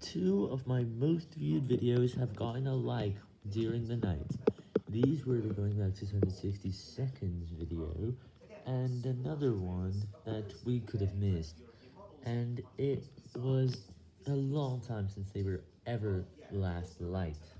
Two of my most viewed videos have gotten a like during the night. These were the going back to seconds video, and another one that we could have missed, and it was a long time since they were ever last liked.